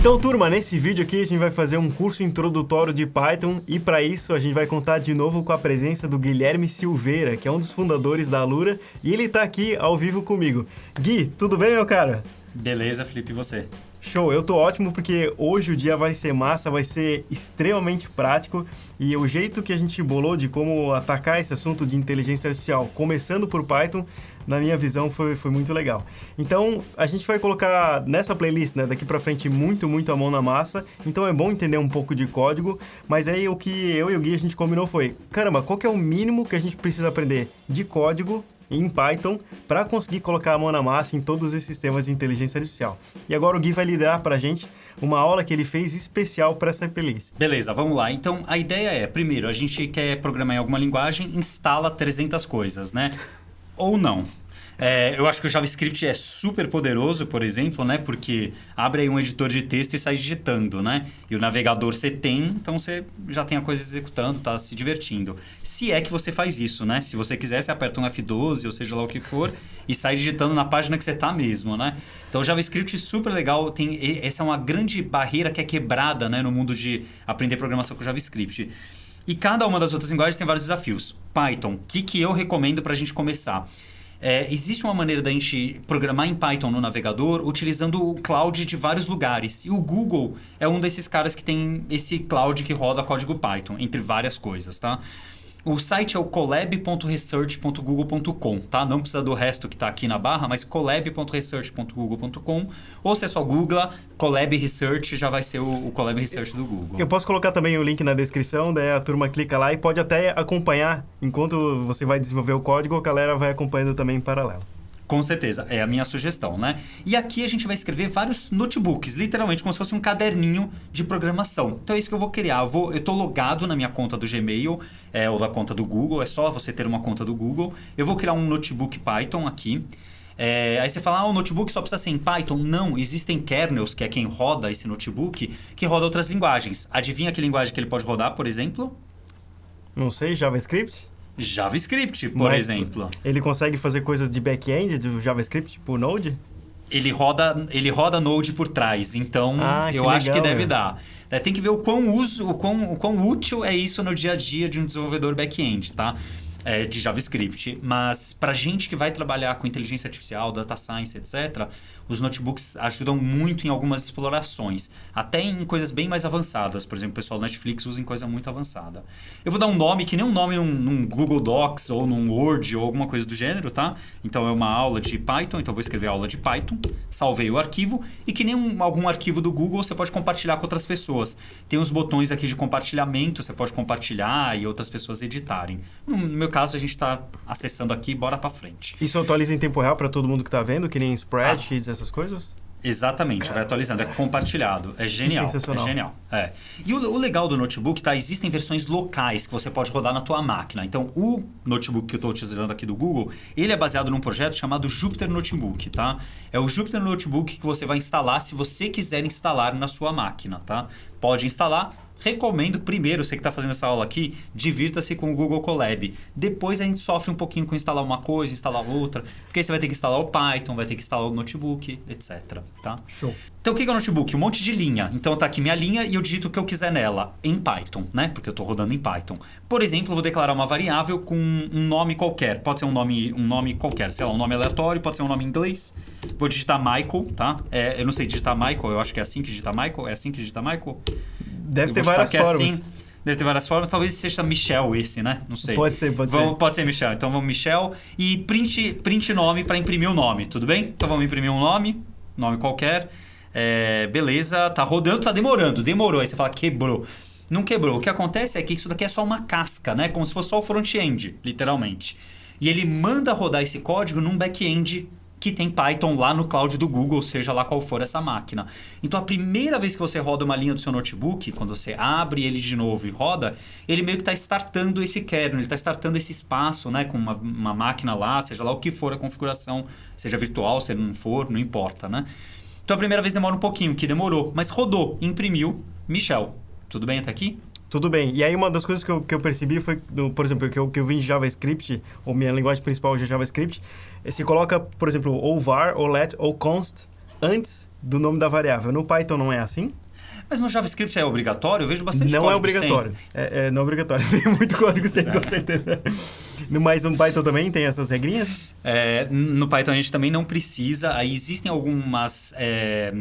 Então, turma, nesse vídeo aqui a gente vai fazer um curso introdutório de Python e para isso a gente vai contar de novo com a presença do Guilherme Silveira, que é um dos fundadores da Alura, e ele está aqui ao vivo comigo. Gui, tudo bem, meu cara? Beleza, Felipe, e você? Show, eu tô ótimo porque hoje o dia vai ser massa, vai ser extremamente prático e o jeito que a gente bolou de como atacar esse assunto de inteligência artificial, começando por Python, na minha visão foi, foi muito legal. Então, a gente vai colocar nessa playlist, né, daqui para frente muito, muito a mão na massa, então é bom entender um pouco de código, mas aí o que eu e o Gui a gente combinou foi, caramba, qual que é o mínimo que a gente precisa aprender de código em Python para conseguir colocar a mão na massa em todos esses sistemas de inteligência artificial. E agora o Gui vai liderar para a gente uma aula que ele fez especial para essa playlist. Beleza, vamos lá. Então, a ideia é, primeiro, a gente quer programar em alguma linguagem, instala 300 coisas, né? Ou não. É, eu acho que o JavaScript é super poderoso, por exemplo, né? Porque abre aí um editor de texto e sai digitando, né? E o navegador você tem, então você já tem a coisa executando, está se divertindo. Se é que você faz isso, né? Se você quiser, você aperta um F12, ou seja lá o que for, e sai digitando na página que você está mesmo, né? Então, JavaScript super legal. Tem, essa é uma grande barreira que é quebrada né, no mundo de aprender programação com JavaScript. E cada uma das outras linguagens tem vários desafios. Python, o que, que eu recomendo para a gente começar? É, existe uma maneira da gente programar em Python no navegador utilizando o cloud de vários lugares. E o Google é um desses caras que tem esse cloud que roda código Python, entre várias coisas, tá? O site é o collab.research.google.com, tá? Não precisa do resto que está aqui na barra, mas collab.research.google.com. Ou se é só Google, Collab Research já vai ser o, o Collab Research do Google. Eu posso colocar também o link na descrição, daí a turma clica lá e pode até acompanhar. Enquanto você vai desenvolver o código, a galera vai acompanhando também em paralelo. Com certeza, é a minha sugestão, né? E aqui a gente vai escrever vários notebooks, literalmente como se fosse um caderninho de programação. Então é isso que eu vou criar. Eu, vou, eu tô logado na minha conta do Gmail é, ou da conta do Google, é só você ter uma conta do Google. Eu vou criar um notebook Python aqui. É, aí você fala, ah, o notebook só precisa ser em Python. Não, existem kernels, que é quem roda esse notebook, que roda outras linguagens. Adivinha que linguagem que ele pode rodar, por exemplo? Não sei, JavaScript? JavaScript, por Mas exemplo. Ele consegue fazer coisas de back-end do JavaScript por Node? Ele roda, ele roda Node por trás, então ah, eu acho que deve dar. É, tem que ver o quão, uso, o, quão, o quão útil é isso no dia a dia de um desenvolvedor back-end, tá? É, de JavaScript. Mas para gente que vai trabalhar com inteligência artificial, data science, etc., os notebooks ajudam muito em algumas explorações, até em coisas bem mais avançadas. Por exemplo, o pessoal do Netflix usa em coisa muito avançada. Eu vou dar um nome que nem um nome num, num, Google Docs ou num Word ou alguma coisa do gênero, tá? Então é uma aula de Python, então eu vou escrever aula de Python, salvei o arquivo e que nem um, algum arquivo do Google você pode compartilhar com outras pessoas. Tem os botões aqui de compartilhamento, você pode compartilhar e outras pessoas editarem. No meu caso, a gente está acessando aqui, bora para frente. Isso atualiza em tempo real para todo mundo que está vendo, que nem spreadsheets, ah essas coisas? Exatamente, vai atualizando, é compartilhado. É genial. Sensacional. É genial. É. E o, o, legal do notebook, tá? Existem versões locais que você pode rodar na tua máquina. Então, o notebook que eu estou utilizando aqui do Google, ele é baseado num projeto chamado Jupyter Notebook, tá? É o Jupyter Notebook que você vai instalar se você quiser instalar na sua máquina, tá? Pode instalar, Recomendo primeiro, você que está fazendo essa aula aqui, divirta-se com o Google Colab. Depois a gente sofre um pouquinho com instalar uma coisa, instalar outra, porque aí você vai ter que instalar o Python, vai ter que instalar o notebook, etc. Tá? Show. Então o que é o notebook? Um monte de linha. Então tá aqui minha linha e eu digito o que eu quiser nela, em Python, né? Porque eu estou rodando em Python. Por exemplo, eu vou declarar uma variável com um nome qualquer. Pode ser um nome, um nome qualquer, sei lá, um nome aleatório, pode ser um nome em inglês. Vou digitar Michael, tá? É, eu não sei digitar Michael, eu acho que é assim que digita Michael. É assim que digita Michael? Deve ter várias é formas. Assim, deve ter várias formas. Talvez seja Michel esse, né? Não sei. Pode ser, pode vamos, ser. Pode ser Michel. Então vamos Michel e print, print nome para imprimir o nome, tudo bem? Então vamos imprimir um nome, nome qualquer. É, beleza, tá rodando, tá demorando, demorou. Aí você fala, quebrou. Não quebrou. O que acontece é que isso daqui é só uma casca, né? Como se fosse só o front-end, literalmente. E ele manda rodar esse código num back-end que tem Python lá no cloud do Google, seja lá qual for essa máquina. Então, a primeira vez que você roda uma linha do seu notebook, quando você abre ele de novo e roda, ele meio que está startando esse kernel, ele está startando esse espaço, né, com uma, uma, máquina lá, seja lá o que for a configuração, seja virtual, se não for, não importa, né? Então, a primeira vez demora um pouquinho, que demorou, mas rodou, imprimiu, Michel. Tudo bem até aqui? Tudo bem. E aí uma das coisas que eu, que eu percebi foi, do, por exemplo, que eu, que eu vim de JavaScript, ou minha linguagem principal é JavaScript, é se coloca, por exemplo, ou var, ou let, ou const, antes do nome da variável. No Python não é assim? Mas no JavaScript é obrigatório? Eu vejo bastante Não é código obrigatório. É, é, não é obrigatório. Tem muito código sem, com certeza. Mas no Python também tem essas regrinhas? É, no Python a gente também não precisa. Aí existem algumas, é,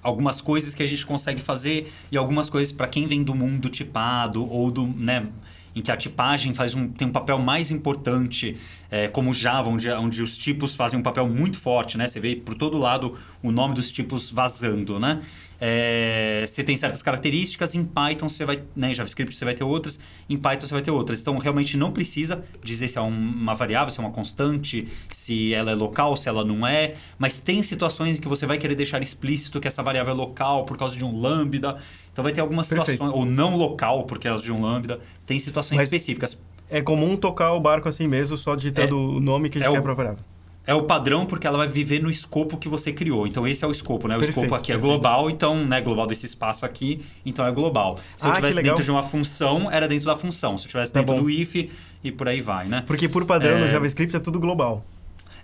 algumas coisas que a gente consegue fazer e algumas coisas para quem vem do mundo tipado ou do... Né, em que a tipagem faz um, tem um papel mais importante, é, como Java, onde, onde os tipos fazem um papel muito forte, né? Você vê por todo lado o nome dos tipos vazando, né? É, você tem certas características, em Python você vai, né, em JavaScript você vai ter outras, em Python você vai ter outras. Então, realmente não precisa dizer se é uma variável, se é uma constante, se ela é local, se ela não é, mas tem situações em que você vai querer deixar explícito que essa variável é local por causa de um lambda. Então, vai ter algumas Perfeito. situações, ou não local por causa de um lambda, tem situações Mas- específicas. É comum tocar o barco assim mesmo, só digitando o nome que a gente é quer o- pra variável. É o padrão porque ela vai viver no escopo que você criou. Então, esse é o escopo, né? O Perfeito, escopo aqui é perfeito. global, então, né? Global desse espaço aqui, então é global. Se eu Ah, que tivesse dentro de uma função, era dentro da função. Se eu tivesse Tá dentro bom. do if e por aí vai, né? Porque por padrão no É. JavaScript é tudo global.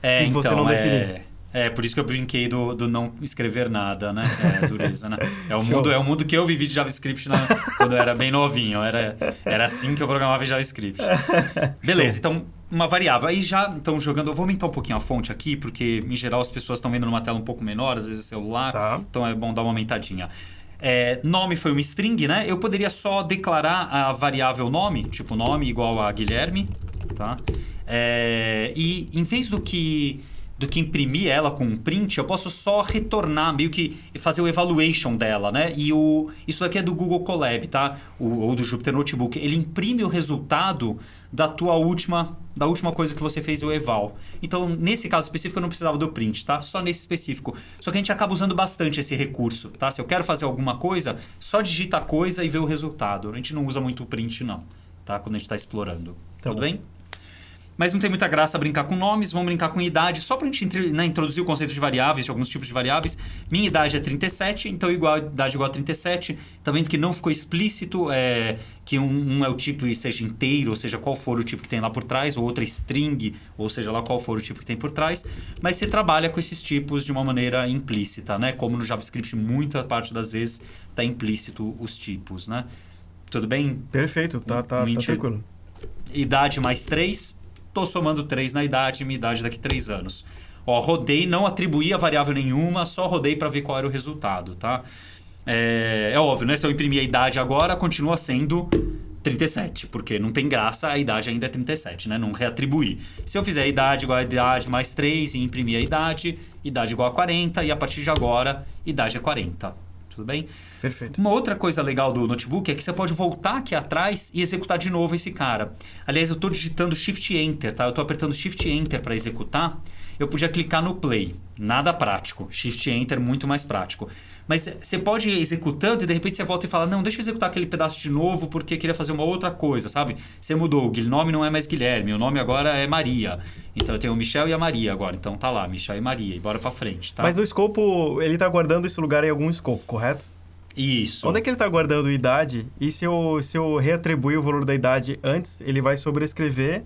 É, Se você então, não é... definir. É, por isso que eu brinquei do, do não escrever nada, né? É, dureza, né? É o, Show. mundo, é o mundo que eu vivi de JavaScript na- quando eu era bem novinho. Era, era assim que eu programava em JavaScript. Beleza, então uma variável. Aí já, então jogando, eu vou aumentar um pouquinho a fonte aqui, porque em geral as pessoas estão vendo numa tela um pouco menor, às vezes é celular. Tá. Então é bom dar uma aumentadinha. É, nome foi uma string, né? Eu poderia só declarar a variável nome, tipo nome igual a Guilherme, tá? É, e em vez do que do que imprimir ela com um print, eu posso só retornar, meio que fazer o evaluation dela, né? E o, isso daqui é do Google Colab, tá? O, ou do Jupyter Notebook. Ele imprime o resultado da tua última, da última coisa que você fez o eval. Então, nesse caso específico, eu não precisava do print, tá? Só nesse específico. Só que a gente acaba usando bastante esse recurso, tá? Se eu quero fazer alguma coisa, só digita a coisa e vê o resultado. A gente não usa muito o print, não, tá? Quando a gente está explorando. Tá Tudo bom. bem? Mas não tem muita graça brincar com nomes, vamos brincar com idade, só para a gente né, introduzir o conceito de variáveis, de alguns tipos de variáveis. Minha idade é 37, então igual, idade igual a 37. Tá vendo que não ficou explícito é, que um, um é o tipo e seja inteiro, ou seja, qual for o tipo que tem lá por trás, ou outra é string, ou seja lá qual for o tipo que tem por trás. Mas você trabalha com esses tipos de uma maneira implícita, né? Como no JavaScript, muita parte das vezes está implícito os tipos, né? Tudo bem? Perfeito, tá, tá, tá Mentira. tranquilo. idade mais 3, estou somando 3 na idade, minha idade daqui a 3 anos. Ó, rodei, não atribuí a variável nenhuma, só rodei para ver qual era o resultado, tá? É, é óbvio, né? Se eu imprimir a idade agora, continua sendo 37, porque não tem graça, a idade ainda é 37, né? Não reatribuir. Se eu fizer a idade igual a idade mais 3 e imprimir a idade, idade igual a 40, e a partir de agora, idade é 40. Tudo bem? Perfeito. Uma outra coisa legal do notebook é que você pode voltar aqui atrás e executar de novo esse cara. Aliás, eu estou digitando Shift Enter, tá? Eu estou apertando Shift Enter para executar. Eu podia clicar no Play. Nada prático. Shift Enter muito mais prático. Mas você pode ir executando e de repente você volta e fala: Não, deixa eu executar aquele pedaço de novo porque queria fazer uma outra coisa, sabe? Você mudou. O nome não é mais Guilherme, o nome agora é Maria. Então eu tenho o Michel e a Maria agora. Então tá lá, Michel e Maria. E bora para frente, tá? Mas no escopo, ele tá guardando esse lugar em algum escopo, correto? Isso. Onde é que ele tá guardando idade? E se eu, se eu reatribuir o valor da idade antes, ele vai sobrescrever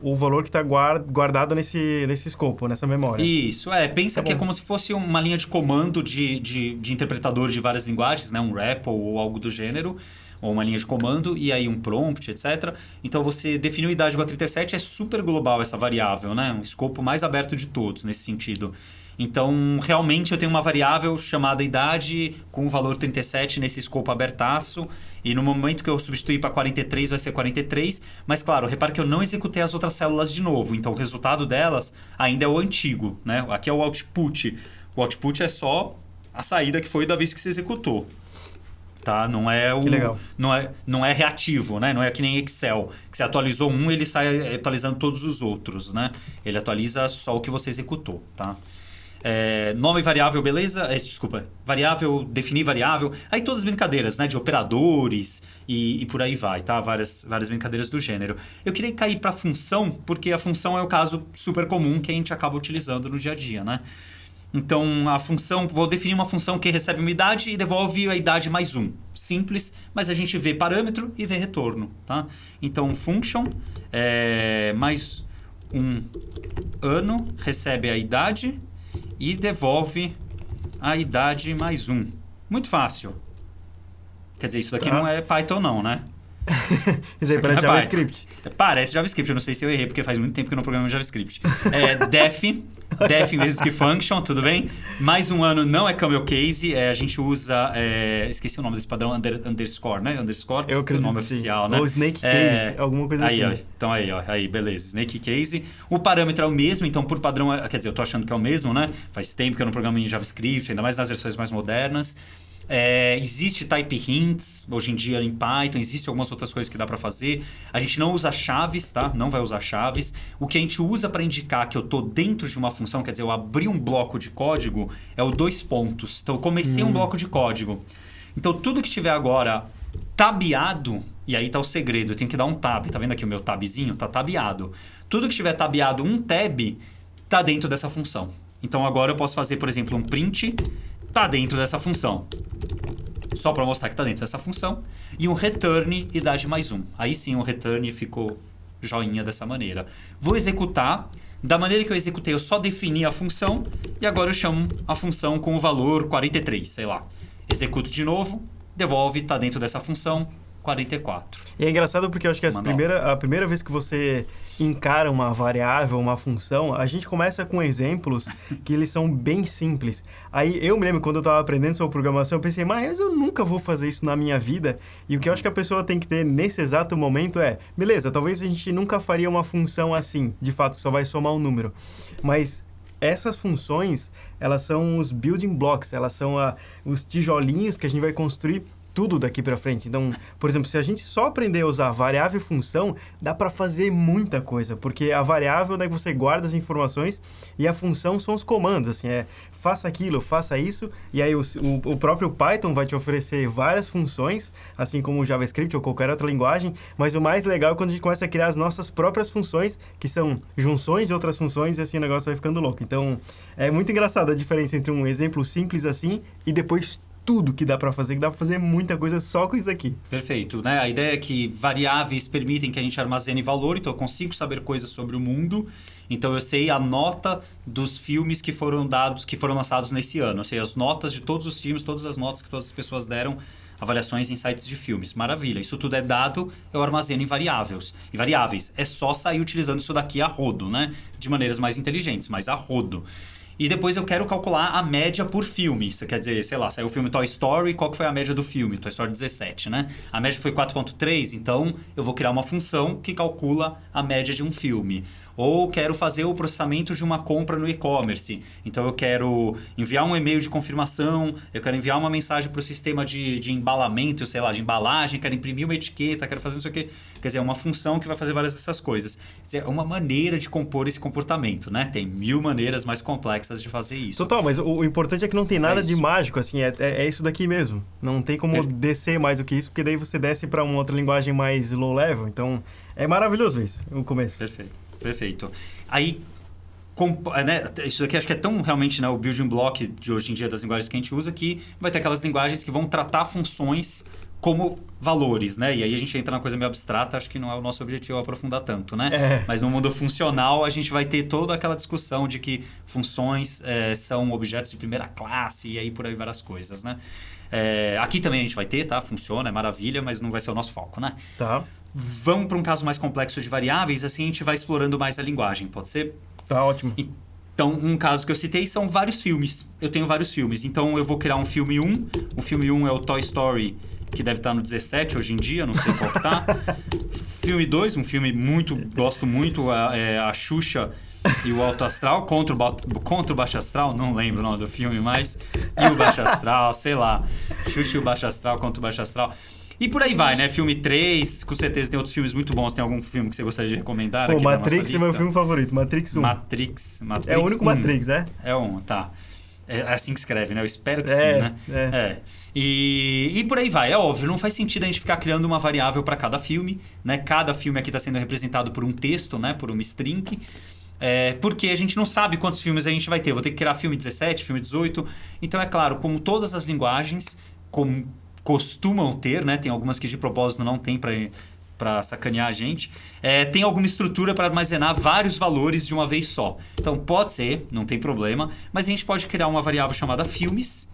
o valor que está guardado nesse, nesse escopo, nessa memória. Isso, é. Pensa Tá que é bom. como se fosse uma linha de comando de, de, de interpretador de várias linguagens, né? Um REPL ou algo do gênero, ou uma linha de comando, e aí um prompt, etc. Então, você definiu idade igual a 37, é super global essa variável, né? Um escopo mais aberto de todos nesse sentido. Então, realmente, eu tenho uma variável chamada idade com o valor 37 nesse escopo abertaço. E no momento que eu substituir para 43, vai ser 43. Mas, claro, repare que eu não executei as outras células de novo. Então, o resultado delas ainda é o antigo. Né? Aqui é o output. O output é só a saída que foi da vez que você executou. Tá? Não é o Que legal. não é não é reativo, né? Não é que nem Excel, que você atualizou um, ele sai atualizando todos os outros, né? Ele atualiza só o que você executou, tá? É, nome variável, beleza? É, desculpa, variável, definir variável. Aí todas as brincadeiras, né? De operadores e, e por aí vai, tá? Várias, várias brincadeiras do gênero. Eu queria cair para função, porque a função é o caso super comum que a gente acaba utilizando no dia a dia, né? Então, a função, vou definir uma função que recebe uma idade e devolve a idade mais um. Simples, mas a gente vê parâmetro e vê retorno, tá? Então, function é, mais um ano recebe a idade e devolve a idade mais um. Muito fácil. Quer dizer, isso daqui Tá. não é Python não, né? Isso aí parece é JavaScript. Parece JavaScript, eu não sei se eu errei, porque faz muito tempo que eu não programo JavaScript. É def, def mesmo que function, tudo bem? Mais um ano não é camel case, é, a gente usa, é, esqueci o nome desse padrão, under- underscore, né? Underscore, Eu acredito o nome que sim. oficial, né? Ou Snake É, Case, alguma coisa aí, assim. ó, então aí, ó, aí, beleza. Snake Case. O parâmetro é o mesmo, então por padrão, é- quer dizer, eu tô achando que é o mesmo, né? Faz tempo que eu não programo em JavaScript, ainda mais nas versões mais modernas. É, existe type hints hoje em dia em Python, existe algumas outras coisas que dá para fazer. A gente não usa chaves, tá? Não vai usar chaves. O que a gente usa para indicar que eu tô dentro de uma função, quer dizer, eu abri um bloco de código, é o dois pontos. Então eu comecei um bloco de código. Então tudo que tiver agora tabeado, e aí tá o segredo, eu tenho que dar um tab. Tá vendo aqui o meu tabzinho? Tá tabeado. Tudo que tiver tabeado um tab, tá dentro dessa função. Então agora eu posso fazer, por exemplo, um print, tá dentro dessa função. Só para mostrar que tá dentro dessa função. E um return idade mais um. Aí sim o return ficou joinha dessa maneira. Vou executar. Da maneira que eu executei, eu só defini a função. E agora eu chamo a função com o valor 43, sei lá. Executo de novo, devolve, tá dentro dessa função, 44. E é engraçado porque eu acho que Manual. primeira, a primeira vez que você encara uma variável, uma função, a gente começa com exemplos que eles são bem simples. Aí eu me lembro quando eu estava aprendendo sobre programação, eu pensei, mas eu nunca vou fazer isso na minha vida. E o que eu acho que a pessoa tem que ter nesse exato momento é, beleza, talvez a gente nunca faria uma função assim, de fato, que só vai somar um número. Mas essas funções, elas são os building blocks, elas são a- os tijolinhos que a gente vai construir tudo daqui para frente. Então, por exemplo, se a gente só aprender a usar variável e função, dá para fazer muita coisa, porque a variável é onde você guarda as informações e a função são os comandos, assim, é faça aquilo, faça isso, e aí o, o, o próprio Python vai te oferecer várias funções, assim como o JavaScript ou qualquer outra linguagem, mas o mais legal é quando a gente começa a criar as nossas próprias funções, que são junções de outras funções, e assim o negócio vai ficando louco. Então, é muito engraçado a diferença entre um exemplo simples assim e depois tudo que dá para fazer, que dá para fazer muita coisa só com isso aqui. Perfeito. Né? A ideia é que variáveis permitem que a gente armazene valor, então eu consigo saber coisas sobre o mundo. Então eu sei a nota dos filmes que foram dados, que foram lançados nesse ano. Eu sei as notas de todos os filmes, todas as notas que todas as pessoas deram avaliações em sites de filmes. Maravilha. Isso tudo é dado, eu armazeno em variáveis. E variáveis. É só sair utilizando isso daqui a rodo, né? De maneiras mais inteligentes, mas a rodo. E depois eu quero calcular a média por filme. Isso quer dizer, sei lá, saiu o filme Toy Story, qual que foi a média do filme? Toy Story 17, né? A média foi 4.3, então eu vou criar uma função que calcula a média de um filme. Ou quero fazer o processamento de uma compra no e-commerce. Então eu quero enviar um e-mail de confirmação, eu quero enviar uma mensagem para o sistema de, de embalamento, sei lá, de embalagem, quero imprimir uma etiqueta, quero fazer não sei o quê. Quer dizer, é uma função que vai fazer várias dessas coisas. Quer dizer, é uma maneira de compor esse comportamento, né? Tem mil maneiras mais complexas de fazer isso. Total, mas o, o importante é que não tem Só nada de isso. mágico, assim, é, é, é isso daqui mesmo. Não tem como descer mais do que isso, porque daí você desce para uma outra linguagem mais low level. Então, é maravilhoso isso, o começo. Perfeito, perfeito. Aí, é, né, isso aqui acho que é tão realmente né, o building block de hoje em dia das linguagens que a gente usa que vai ter aquelas linguagens que vão tratar funções como valores, né? E aí a gente entra na coisa meio abstrata, acho que não é o nosso objetivo aprofundar tanto, né? É. Mas no mundo funcional a gente vai ter toda aquela discussão de que funções eh, são objetos de primeira classe e aí por aí várias coisas, né? Eh, aqui também a gente vai ter, tá? Funciona, é maravilha, mas não vai ser o nosso foco, né? Tá, Vamos para um caso mais complexo de variáveis, assim a gente vai explorando mais a linguagem, pode ser? tá ótimo. Então, um caso que eu citei são vários filmes. Eu tenho vários filmes. Então, eu vou criar um filme 1. O filme 1 é o Toy Story, que deve estar no 17 hoje em dia, não sei qual tá. filme 2, um filme muito, gosto muito, a, é a Xuxa e o Alto Astral, contra o, contra o Baixo Astral, não lembro o nome do filme mais. E o Baixo Astral, sei lá. Xuxa e o Baixo Astral contra o Baixo Astral. E por aí vai, né? Filme 3, com certeza tem outros filmes muito bons. Tem algum filme que você gostaria de recomendar Pô, aqui Matrix é meu filme favorito, Matrix 1. Matrix, Matrix. é o único 1. Matrix, né? É um, tá. É assim que escreve, né? Eu espero que É, sim, né? é. E, e por aí vai. É óbvio, não faz sentido a gente ficar criando uma variável para cada filme, né? Cada filme aqui está sendo representado por um texto, né? Por uma string. É, porque a gente não sabe quantos filmes a gente vai ter. Vou ter que criar filme 17, filme 18. Então, é claro, como todas as linguagens como costumam ter, né? Tem algumas que de propósito não tem para para sacanear a gente, é, tem alguma estrutura para armazenar vários valores de uma vez só. Então pode ser, não tem problema, mas a gente pode criar uma variável chamada filmes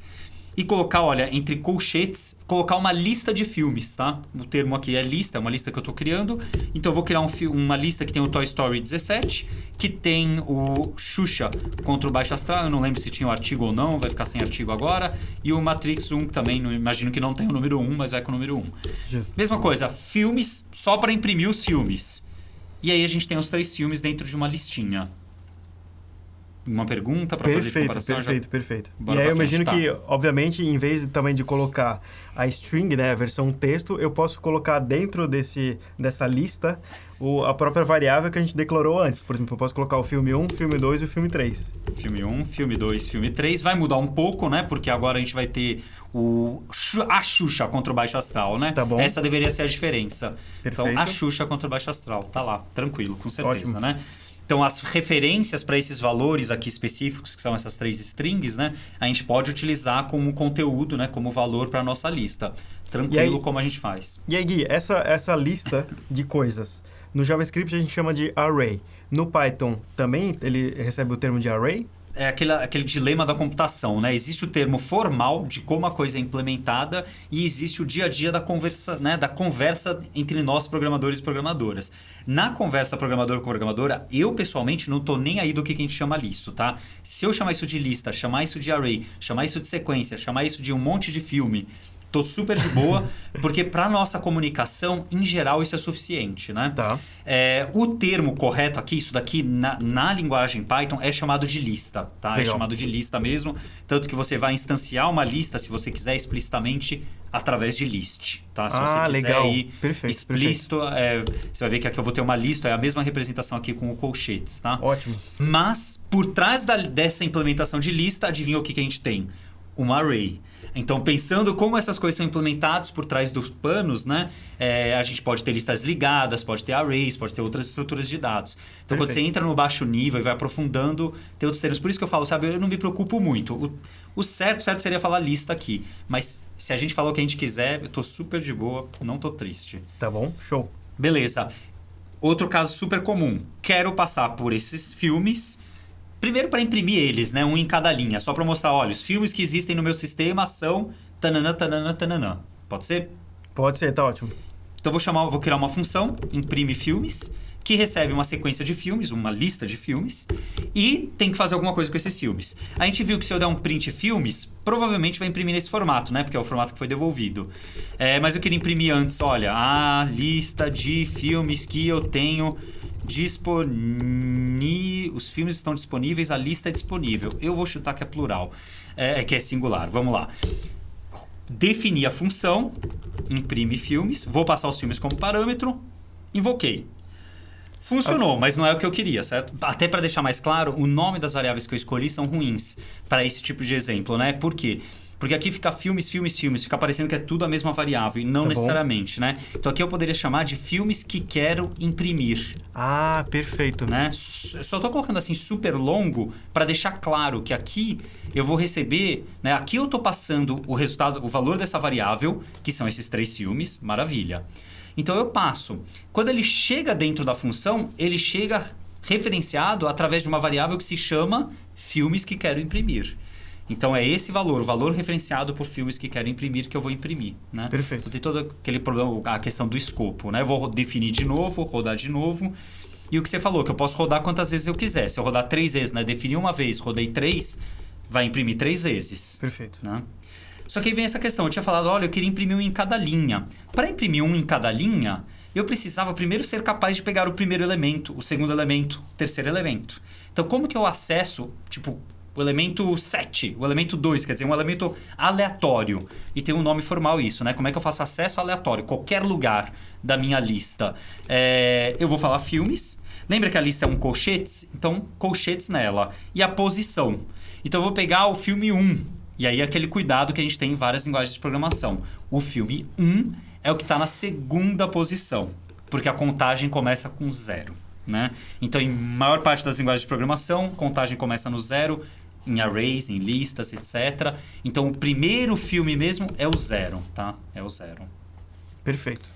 e colocar, olha, entre colchetes, colocar uma lista de filmes, tá? O termo aqui é lista, é uma lista que eu estou criando. Então eu vou criar um, uma lista que tem o Toy Story 17, que tem o Xuxa contra o Baixo Astral, eu não lembro se tinha o artigo ou não, vai ficar sem artigo agora. E o Matrix 1 também, não, imagino que não tem o número 1, mas vai com o número 1. Just. Mesma coisa, filmes só para imprimir os filmes. E aí a gente tem os três filmes dentro de uma listinha uma pergunta para fazer comparação? Perfeito, já... perfeito. Bora e aí eu imagino tá. que, obviamente, em vez também de colocar a string, né, a versão texto, eu posso colocar dentro desse, dessa lista o, a própria variável que a gente declarou antes. Por exemplo, eu posso colocar o filme 1, filme 2 e o filme 3. Filme 1, filme 2, filme 3. Vai mudar um pouco, né? Porque agora a gente vai ter o, a Xuxa contra o Baixo Astral, né? Tá bom. Essa deveria ser a diferença. Perfeito. Então, a Xuxa contra o Baixo Astral. Tá lá, tranquilo, com certeza, Ótimo. né? Então, as referências para esses valores aqui específicos, que são essas três strings, né? A gente pode utilizar como conteúdo, né? Como valor para a nossa lista. Tranquilo, aí, como a gente faz. E aí, Gui, essa, essa lista de coisas, no JavaScript a gente chama de array. No Python também ele recebe o termo de array? É aquele, aquele dilema da computação, né? Existe o termo formal de como a coisa é implementada e existe o dia a dia da conversa, né? da conversa entre nós, programadores e programadoras. Na conversa programador com programadora, eu pessoalmente não estou nem aí do que, a gente chama listo, tá? Se eu chamar isso de lista, chamar isso de array, chamar isso de sequência, chamar isso de um monte de filme, Tô super de boa, porque para nossa comunicação, em geral, isso é suficiente, né? Tá. É, o termo correto aqui, isso daqui na, na linguagem Python, é chamado de lista, tá? É Legal. É chamado de lista mesmo, tanto que você vai instanciar uma lista, se você quiser, explicitamente através de list, tá? Se ah, você quiser legal. ir perfeito, explícito, perfeito. É, você vai ver que aqui eu vou ter uma lista, é a mesma representação aqui com o colchetes, tá? Ótimo. Mas, por trás da, dessa implementação de lista, adivinha o que, que a gente tem? Um array. Então, pensando como essas coisas são implementadas por trás dos panos, né? É, a gente pode ter listas ligadas, pode ter arrays, pode ter outras estruturas de dados. Então, Perfeito. quando você entra no baixo nível e vai aprofundando, tem outros termos. Por isso que eu falo, sabe, eu não me preocupo muito. O, o certo, certo seria falar lista aqui. Mas se a gente falou o que a gente quiser, eu tô super de boa, não tô triste. Tá bom, show. Beleza. Outro caso super comum. Quero passar por esses filmes Primeiro para imprimir eles, né? Um em cada linha, só para mostrar, olha, os filmes que existem no meu sistema são tananã, tananã, tananã. Pode ser? Pode ser, tá ótimo. Então vou chamar, vou criar uma função, imprime filmes, que recebe uma sequência de filmes, uma lista de filmes, e tem que fazer alguma coisa com esses filmes. A gente viu que se eu der um print filmes, provavelmente vai imprimir nesse formato, né? Porque é o formato que foi devolvido. É, mas eu queria imprimir antes, olha, a lista de filmes que eu tenho Disponi... Os filmes estão disponíveis, a lista é disponível. Eu vou chutar que é plural, é, é, que é singular. Vamos lá. Definir a função, imprime filmes, vou passar os filmes como parâmetro, invoquei. Funcionou, mas não é o que eu queria, certo? Até para deixar mais claro, o nome das variáveis que eu escolhi são ruins para esse tipo de exemplo, né? Por quê? Porque aqui fica filmes, filmes, filmes. Fica parecendo que é tudo a mesma variável e não tá necessariamente, bom. né? Então aqui eu poderia chamar de filmes que quero imprimir. Ah, perfeito. Né? Só estou colocando assim super longo para deixar claro que aqui eu vou receber, né? Aqui eu estou passando o resultado, o valor dessa variável, que são esses três filmes, maravilha. Então eu passo. Quando ele chega dentro da função, ele chega referenciado através de uma variável que se chama filmes que quero imprimir. Então é esse valor, o valor referenciado por filmes que quero imprimir, que eu vou imprimir. Né? Perfeito. Então, tem todo aquele problema, a questão do escopo. Né? Eu vou definir de novo, rodar de novo. E o que você falou, que eu posso rodar quantas vezes eu quiser. Se eu rodar três vezes, né? Defini uma vez, rodei três, vai imprimir três vezes. Perfeito. Né? Só que aí vem essa questão. Eu tinha falado, olha, eu queria imprimir um em cada linha. Para imprimir um em cada linha, eu precisava primeiro ser capaz de pegar o primeiro elemento, o segundo elemento, o terceiro elemento. Então, como que eu acesso, tipo, o elemento 7, o elemento 2, quer dizer, um elemento aleatório. E tem um nome formal isso, né? Como é que eu faço acesso aleatório? Qualquer lugar da minha lista. É, eu vou falar filmes. Lembra que a lista é um colchetes? Então, colchetes nela. E a posição. Então, eu vou pegar o filme 1. E aí, aquele cuidado que a gente tem em várias linguagens de programação. O filme 1 é o que está na segunda posição. Porque a contagem começa com zero. Né? Então, em maior parte das linguagens de programação, contagem começa no zero em arrays, em listas, etc. Então, o primeiro filme mesmo é o zero, tá? É o zero. Perfeito.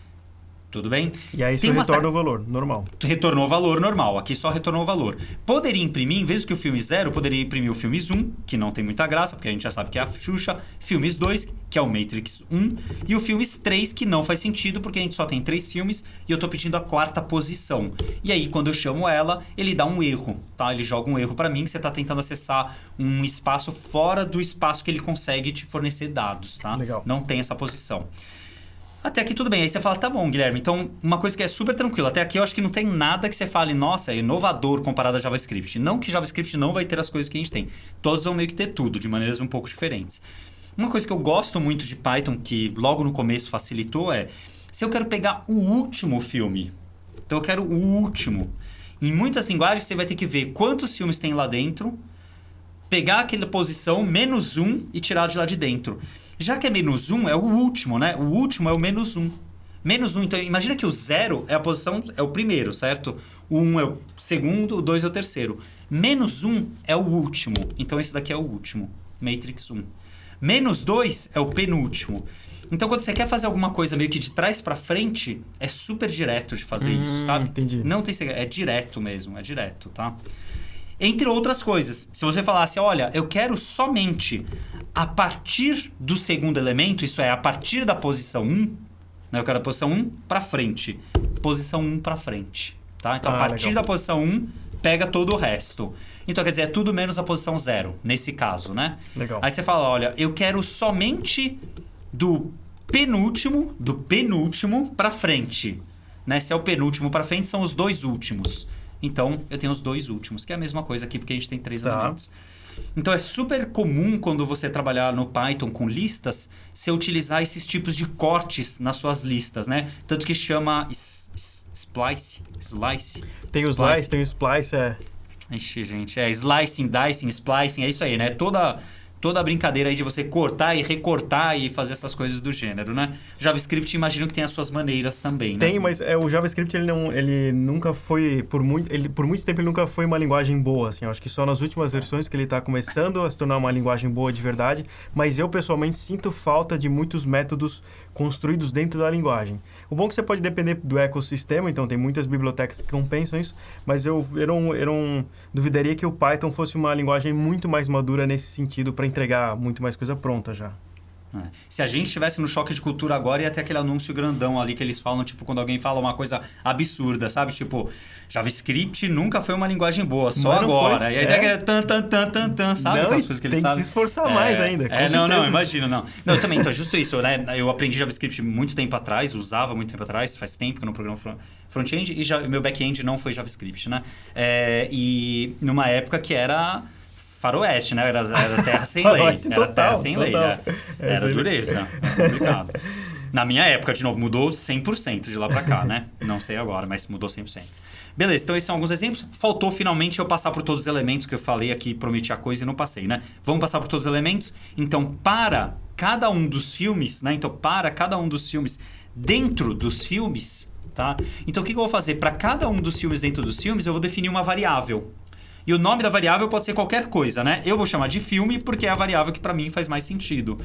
Tudo bem? E aí Tem uma retorna o valor, normal. retornou o valor normal. Aqui só retornou o valor. Poderia imprimir, em vez do que o filme 0, poderia imprimir o filmes 1, que não tem muita graça, porque a gente já sabe que é a Xuxa, filmes 2, que é o Matrix 1, e o filmes 3, que não faz sentido, porque a gente só tem três filmes e eu tô pedindo a quarta posição. E aí, quando eu chamo ela, ele dá um erro, tá? Ele joga um erro para mim, que você tá tentando acessar um espaço fora do espaço que ele consegue te fornecer dados, tá? Legal. Não tem essa posição. Até aqui tudo bem. Aí você fala, tá bom, Guilherme. Então, uma coisa que é super tranquila. Até aqui eu acho que não tem nada que você fale, nossa, é inovador comparado a JavaScript. Não que JavaScript não vai ter as coisas que a gente tem. Todos vão meio que ter tudo, de maneiras um pouco diferentes. Uma coisa que eu gosto muito de Python, que logo no começo facilitou, é se eu quero pegar o último filme. Então eu quero o último. Em muitas linguagens você vai ter que ver quantos filmes tem lá dentro, pegar aquela posição, menos um, e tirar de lá de dentro. Já que é menos um, é o último, né? O último é o menos um. Menos um, então imagina que o zero é a posição, é o primeiro, certo? O um é o segundo, o dois é o terceiro. Menos um é o último, então esse daqui é o último, Matrix 1. Menos dois é o penúltimo. Então quando você quer fazer alguma coisa meio que de trás pra frente, é super direto de fazer isso, Hum, sabe? entendi. Não tem segredo, é direto mesmo, é direto, tá? Entre outras coisas, se você falasse, olha, eu quero somente a partir do segundo elemento, isso é, a partir da posição 1, né? eu quero a posição 1 para frente, posição 1 para frente, tá? Então, Ah, a partir legal. da posição 1, pega todo o resto. Então, quer dizer, é tudo menos a posição 0, nesse caso, né? Legal. Aí você fala, olha, eu quero somente do penúltimo, do penúltimo para frente. Né? Se é o penúltimo para frente, são os dois últimos. Então, eu tenho os dois últimos, que é a mesma coisa aqui, porque a gente tem três Tá. elementos. Então, é super comum quando você trabalhar no Python com listas, você utilizar esses tipos de cortes nas suas listas, né? Tanto que chama splice, slice. Tem o slice, tem o splice, é. Ixi, gente, é slicing, dicing, splicing, é isso aí, né? Toda, toda a brincadeira aí de você cortar e recortar e fazer essas coisas do gênero, né? JavaScript, imagino que tem as suas maneiras também, né? Tem, mas é, o JavaScript ele não, ele nunca foi por muito, ele por muito tempo ele nunca foi uma linguagem boa, assim. Eu acho que só nas últimas versões que ele está começando a se tornar uma linguagem boa de verdade. Mas eu pessoalmente sinto falta de muitos métodos construídos dentro da linguagem. O bom é que você pode depender do ecossistema, então tem muitas bibliotecas que compensam isso. Mas eu, eu, não, eu não duvidaria que o Python fosse uma linguagem muito mais madura nesse sentido para entregar muito mais coisa pronta já. É. Se a gente estivesse no choque de cultura agora, ia ter aquele anúncio grandão ali que eles falam, tipo, quando alguém fala uma coisa absurda, sabe? Tipo, JavaScript nunca foi uma linguagem boa, só Mas agora. foi. E aí É. tem aquele tan, tan, tan, tan, tan, sabe? Não, coisas que eles tem que sabem. se esforçar mais ainda, É, não, não, imagina, não. Não, também, então, justo isso, né? Eu aprendi JavaScript muito tempo atrás, usava muito tempo atrás, faz tempo que eu não programo fron- front-end, e já, meu back-end não foi JavaScript, né? É, e numa época que era faroeste, né? Era, era terra sem lei. Era total, terra sem lei, total. né? É, Era lei. dureza, é complicado. Na minha época, de novo, mudou 100% de lá pra cá, né? Não sei agora, mas mudou 100%. Beleza, então esses são alguns exemplos. Faltou finalmente eu passar por todos os elementos que eu falei aqui, prometi a coisa e não passei, né? Vamos passar por todos os elementos. Então, para cada um dos filmes, né? Então, para cada um dos filmes dentro dos filmes, tá? Então, o que que eu vou fazer? Para cada um dos filmes dentro dos filmes, eu vou definir uma variável. E o nome da variável pode ser qualquer coisa, né? Eu vou chamar de filme porque é a variável que para mim faz mais sentido.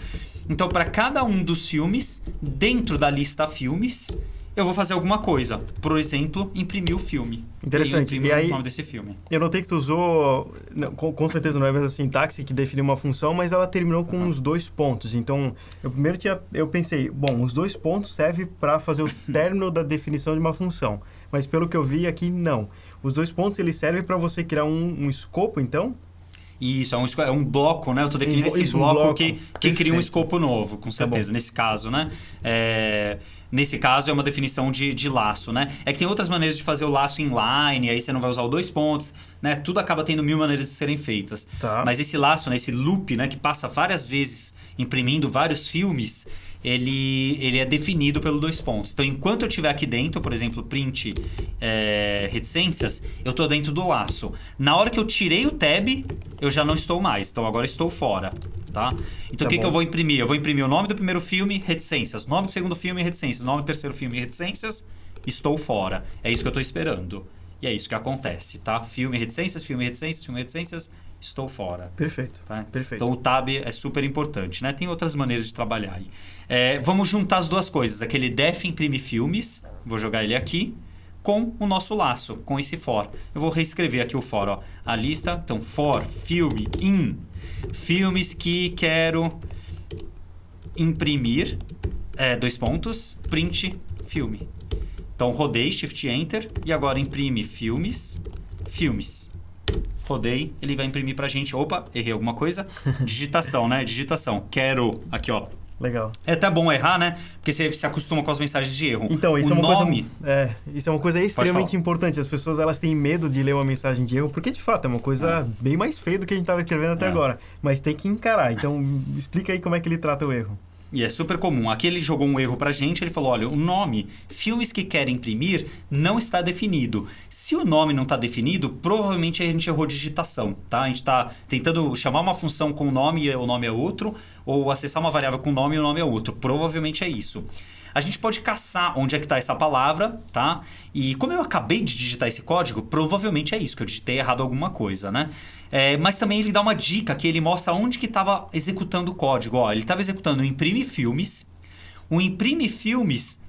Então, para cada um dos filmes, dentro da lista filmes, eu vou fazer alguma coisa. Por exemplo, imprimir o filme. Interessante. E, E aí- o nome desse filme. Eu notei que tu usou, não, com, com certeza não é a mesma sintaxe que definiu uma função, mas ela terminou com os dois pontos. Então, eu primeiro tinha, eu pensei, bom, os dois pontos servem para fazer o término da definição de uma função. Mas pelo que eu vi aqui, não. Os dois pontos eles servem para você criar um, um escopo, então? Isso, é um, é um bloco, né? Eu tô definindo Um esse isso, um bloco, bloco. que, que cria um escopo novo, com Tá certeza, bom. nesse caso, né? É, nesse caso, é uma definição de, de laço, né? É que tem outras maneiras de fazer o laço inline, aí você não vai usar os dois pontos, né? Tudo acaba tendo mil maneiras de serem feitas. Tá. Mas esse laço, né? esse loop, né? Que passa várias vezes imprimindo vários filmes, ele, ele é definido pelo dois pontos. Então, enquanto eu estiver aqui dentro, por exemplo, print é, reticências, eu estou dentro do laço. Na hora que eu tirei o tab, eu já não estou mais. Então, agora estou fora, tá? Então, Tá o que, que bom. eu vou imprimir? Eu vou imprimir o nome do primeiro filme, reticências. Nome do segundo filme, reticências. Nome do terceiro filme, reticências. Estou fora. É isso que eu estou esperando. E é isso que acontece, tá? Filme, reticências, filme, reticências, filme, reticências. Estou fora. Perfeito. Tá? Perfeito. Então o tab é super importante, né? Tem outras maneiras de trabalhar aí. É, vamos juntar as duas coisas. Aquele def imprime filmes, vou jogar ele aqui com o nosso laço, com esse for. Eu vou reescrever aqui o for, ó. A lista, então, for, filme, in. Filmes que quero imprimir, é, dois pontos, print, filme. Então, rodei, Shift Enter, e agora imprime filmes, filmes. Rodei, ele vai imprimir pra gente. Opa, errei alguma coisa. Digitação, né? Digitação. Quero, aqui ó, Legal. é até bom errar, né? Porque você se acostuma com as mensagens de erro. Então, isso o é uma nome, coisa. É, isso é uma coisa extremamente importante. As pessoas elas têm medo de ler uma mensagem de erro, porque de fato é uma coisa bem mais feia do que a gente estava escrevendo até É. agora. Mas tem que encarar. Então, explica aí como é que ele trata o erro. E é super comum. Aqui ele jogou um erro pra gente, ele falou: olha, o nome, filmes que querem imprimir, não está definido. Se o nome não está definido, provavelmente a gente errou digitação, tá? A gente está tentando chamar uma função com o nome e o nome é outro, ou acessar uma variável com o nome e o nome é outro. Provavelmente é isso. A gente pode caçar onde é que está essa palavra, tá? E como eu acabei de digitar esse código, provavelmente é isso, que eu digitei errado alguma coisa, né? É, mas também ele dá uma dica que ele mostra onde que estava executando o código. Ó, ele estava executando o imprime filmes. O imprime filmes,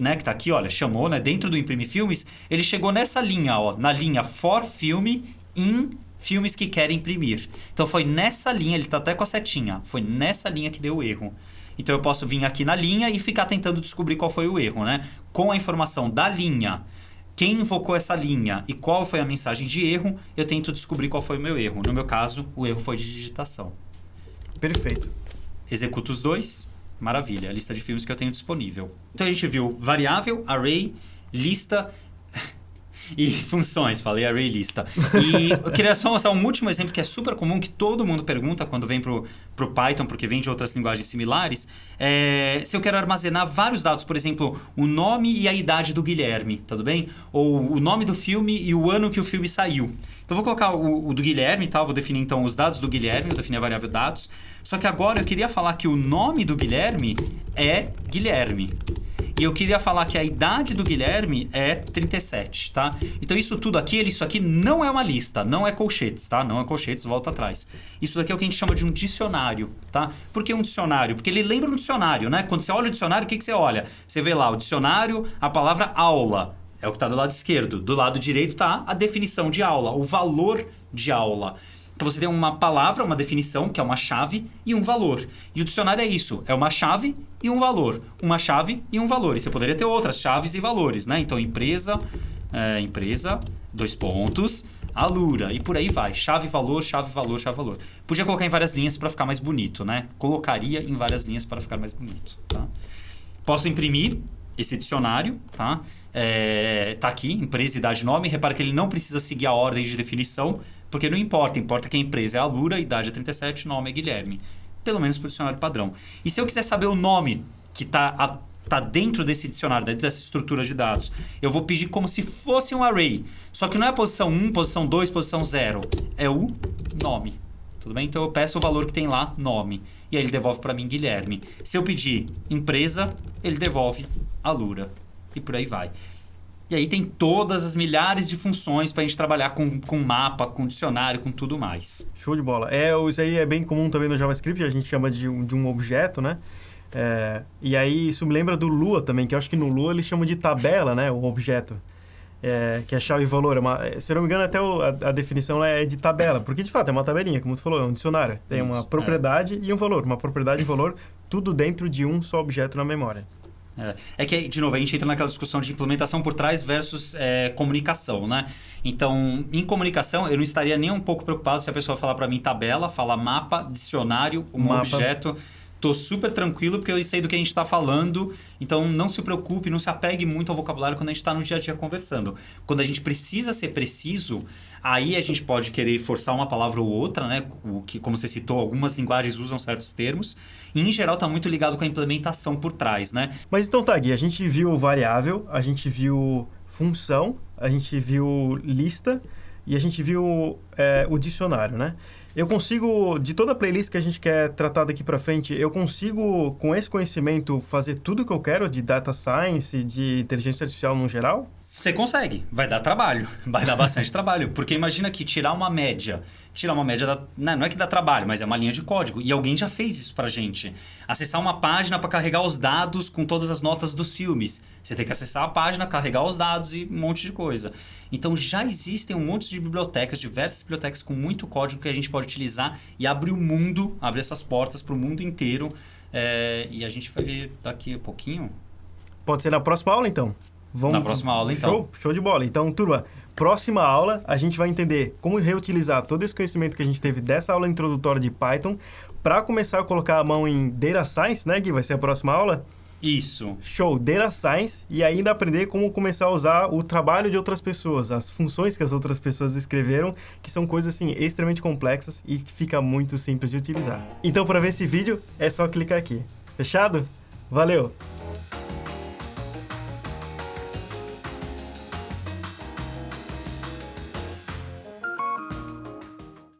né, que tá aqui, olha, chamou, né, dentro do imprime filmes, ele chegou nessa linha, ó, na linha for filme in filmes que querem imprimir. Então foi nessa linha, ele tá até com a setinha, foi nessa linha que deu o erro. Então eu posso vir aqui na linha e ficar tentando descobrir qual foi o erro, né? Com a informação da linha, quem invocou essa linha e qual foi a mensagem de erro, eu tento descobrir qual foi o meu erro. No meu caso, o erro foi de digitação. Perfeito. Executo os dois, maravilha, a lista de filmes que eu tenho disponível. Então a gente viu variável, array, lista e funções, falei array e lista. E eu queria só mostrar um último exemplo que é super comum, que todo mundo pergunta quando vem pro, pro Python, porque vem de outras linguagens similares, é se eu quero armazenar vários dados, por exemplo, o nome e a idade do Guilherme, tudo bem? Ou o nome do filme e o ano que o filme saiu. Então vou colocar o, o do Guilherme e tal, vou definir então os dados do Guilherme, vou definir a variável dados. Só que agora eu queria falar que o nome do Guilherme é Guilherme. E eu queria falar que a idade do Guilherme é 37, tá? Então isso tudo aqui, isso aqui não é uma lista, não é colchetes, tá? Não é colchetes, volta atrás. Isso daqui é o que a gente chama de um dicionário, tá? Por que um dicionário? Porque ele lembra um dicionário, né? Quando você olha o dicionário, o que, que você olha? Você vê lá o dicionário, a palavra aula. É o que está do lado esquerdo. Do lado direito está a definição de aula, o valor de aula. Então você tem uma palavra, uma definição, que é uma chave, e um valor. E o dicionário é isso: é uma chave e um valor. Uma chave e um valor. E você poderia ter outras chaves e valores, né? Então, empresa, é, empresa, dois pontos, alura, e por aí vai. Chave, valor, chave, valor, chave, valor. Podia colocar em várias linhas para ficar mais bonito, né? Colocaria em várias linhas para ficar mais bonito, tá? Posso imprimir esse dicionário, tá? É, tá aqui, empresa, idade, nome. Repara que ele não precisa seguir a ordem de definição, porque não importa. Importa que a empresa é a Lura, idade é 37, nome é Guilherme. Pelo menos para o dicionário padrão. E se eu quiser saber o nome que está tá dentro desse dicionário, dentro dessa estrutura de dados, eu vou pedir como se fosse um array. Só que não é a posição 1, posição 2, posição 0. É o nome. Tudo bem? Então eu peço o valor que tem lá, nome. E aí ele devolve para mim Guilherme. Se eu pedir empresa, ele devolve a Lura. E por aí vai. E aí tem todas as milhares de funções para a gente trabalhar com, com mapa, com dicionário, com tudo mais. Show de bola. É, isso aí é bem comum também no JavaScript, a gente chama de um, de um objeto, né? É, e aí isso me lembra do Lua também, que eu acho que no Lua eles chamam de tabela, né? O objeto. É, que é chave e valor. É uma, é, se eu não me engano, até o- a, a definição é de tabela, porque de fato é uma tabelinha, como tu falou, é um dicionário. Tem uma é. propriedade e um valor. Uma propriedade e um valor, tudo dentro de um só objeto na memória. É, é que, de novo, a gente entra naquela discussão de implementação por trás versus é, comunicação, né? Então, em comunicação, eu não estaria nem um pouco preocupado se a pessoa falar para mim tabela, falar mapa, dicionário, um Mapa. objeto. Tô super tranquilo porque eu sei do que a gente está falando. Então, não se preocupe, não se apegue muito ao vocabulário quando a gente está no dia a dia conversando. Quando a gente precisa ser preciso, aí a gente pode querer forçar uma palavra ou outra, né? O que, como você citou, algumas linguagens usam certos termos. Em geral, está muito ligado com a implementação por trás, né? Mas então tá, Gui, a gente viu variável, a gente viu função, a gente viu lista e a gente viu é, o dicionário, né? Eu consigo, de toda a playlist que a gente quer tratar daqui para frente, eu consigo, com esse conhecimento, fazer tudo que eu quero de data science, de inteligência artificial no geral? Você consegue, vai dar trabalho, vai dar bastante trabalho, porque imagina que tirar uma média, tirar uma média, da, não, não é que dá trabalho, mas é uma linha de código, e alguém já fez isso pra gente. Acessar uma página para carregar os dados com todas as notas dos filmes. Você tem que acessar a página, carregar os dados e um monte de coisa. Então já existem um monte de bibliotecas, diversas bibliotecas com muito código que a gente pode utilizar e abre o mundo, abre essas portas para o mundo inteiro. É, e a gente vai ver daqui a pouquinho. Pode ser na próxima aula, então? Vamos... Na próxima aula, então. Show, show de bola. Então, turma, próxima aula a gente vai entender como reutilizar todo esse conhecimento que a gente teve dessa aula introdutória de Python para começar a colocar a mão em Data Science, né, Gui? Vai ser a próxima aula? Isso. Show, Data Science e ainda aprender como começar a usar o trabalho de outras pessoas, as funções que as outras pessoas escreveram, que são coisas assim extremamente complexas e que fica muito simples de utilizar. Então, para ver esse vídeo, é só clicar aqui. Fechado? Valeu!